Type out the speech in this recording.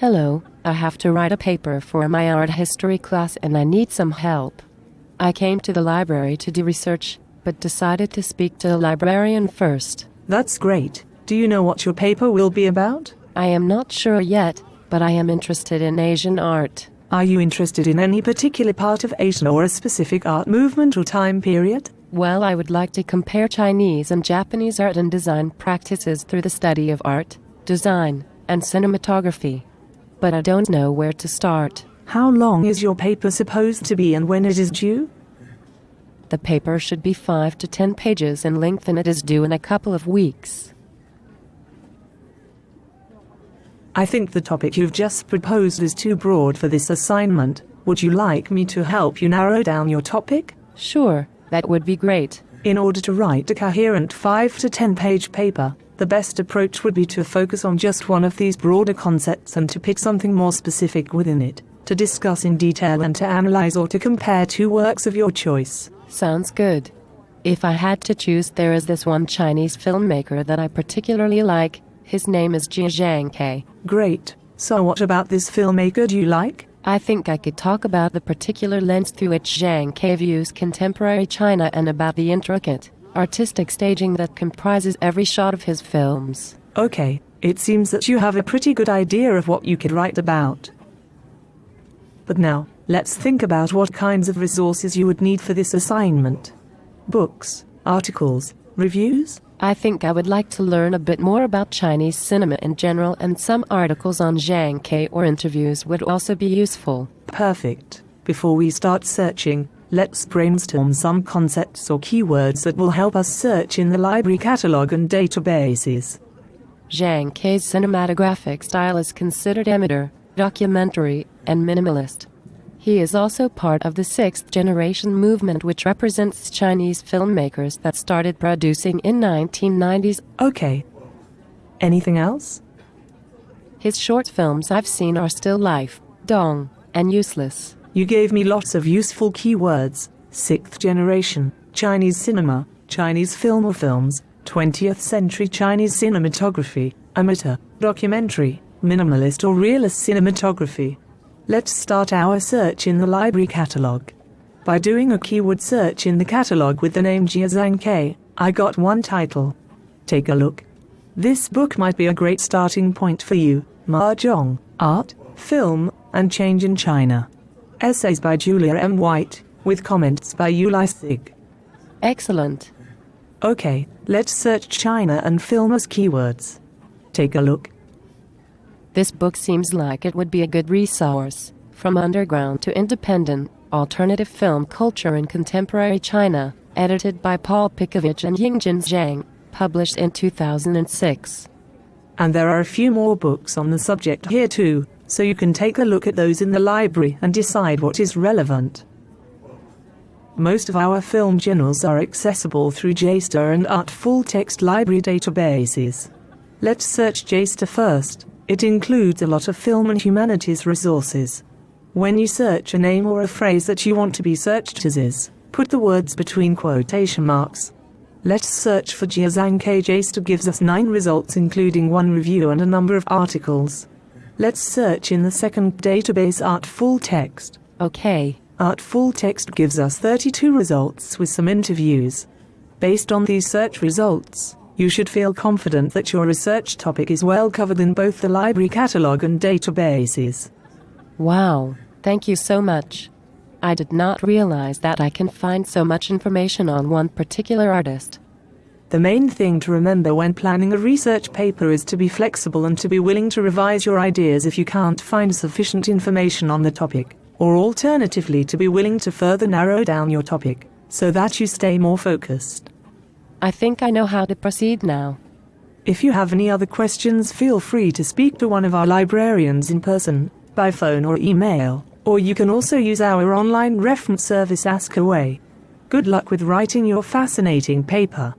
Hello, I have to write a paper for my art history class and I need some help. I came to the library to do research, but decided to speak to the librarian first. That's great. Do you know what your paper will be about? I am not sure yet, but I am interested in Asian art. Are you interested in any particular part of Asia or a specific art movement or time period? Well, I would like to compare Chinese and Japanese art and design practices through the study of art, design, and cinematography. But I don't know where to start. How long is your paper supposed to be and when it is due? The paper should be 5 to 10 pages in length and it is due in a couple of weeks. I think the topic you've just proposed is too broad for this assignment. Would you like me to help you narrow down your topic? Sure, that would be great. In order to write a coherent 5 to 10 page paper, the best approach would be to focus on just one of these broader concepts and to pick something more specific within it, to discuss in detail and to analyze or to compare two works of your choice. Sounds good. If I had to choose, there is this one Chinese filmmaker that I particularly like. His name is Jia Zhangke. Great. So, what about this filmmaker do you like? I think I could talk about the particular lens through which Zhang Ke views contemporary China and about the intricate, artistic staging that comprises every shot of his films. Okay, it seems that you have a pretty good idea of what you could write about. But now, let's think about what kinds of resources you would need for this assignment. Books, articles, reviews? I think I would like to learn a bit more about Chinese cinema in general, and some articles on Zhang Ke or interviews would also be useful. Perfect. Before we start searching, let's brainstorm some concepts or keywords that will help us search in the library catalog and databases. Zhang Ke's cinematographic style is considered amateur, documentary, and minimalist. He is also part of the sixth generation movement which represents Chinese filmmakers that started producing in 1990s. Okay. Anything else? His short films I've seen are Still Life, Dong, and Useless. You gave me lots of useful keywords. Sixth generation, Chinese cinema, Chinese film or films, 20th century Chinese cinematography, amateur, documentary, minimalist or realist cinematography. Let's start our search in the library catalog. By doing a keyword search in the catalog with the name Jia Zhangke, I got one title. Take a look. This book might be a great starting point for you. Mahjong, Art, Film, and Change in China. Essays by Julia M. White, with comments by Uli Sigg. Excellent. Okay, let's search China and film as keywords. Take a look. This book seems like it would be a good resource. From underground to independent, alternative film culture in contemporary China, edited by Paul Pickowicz and Yingjin Zhang, published in 2006. And there are a few more books on the subject here too, so you can take a look at those in the library and decide what is relevant. Most of our film journals are accessible through JSTOR and Art full text library databases. Let's search JSTOR first. It includes a lot of film and humanities resources. When you search a name or a phrase that you want to be searched as is, put the words between quotation marks. Let's search for Jia Zhangke JSTOR gives us 9 results including one review and a number of articles. Let's search in the second database Art Full Text. Okay. Art Full Text gives us 32 results with some interviews. Based on these search results, you should feel confident that your research topic is well covered in both the library catalog and databases. Wow, thank you so much. I did not realize that I can find so much information on one particular artist. The main thing to remember when planning a research paper is to be flexible and to be willing to revise your ideas if you can't find sufficient information on the topic, or alternatively to be willing to further narrow down your topic, so that you stay more focused. I think I know how to proceed now. If you have any other questions, feel free to speak to one of our librarians in person, by phone or email, or you can also use our online reference service Ask Away. Good luck with writing your fascinating paper.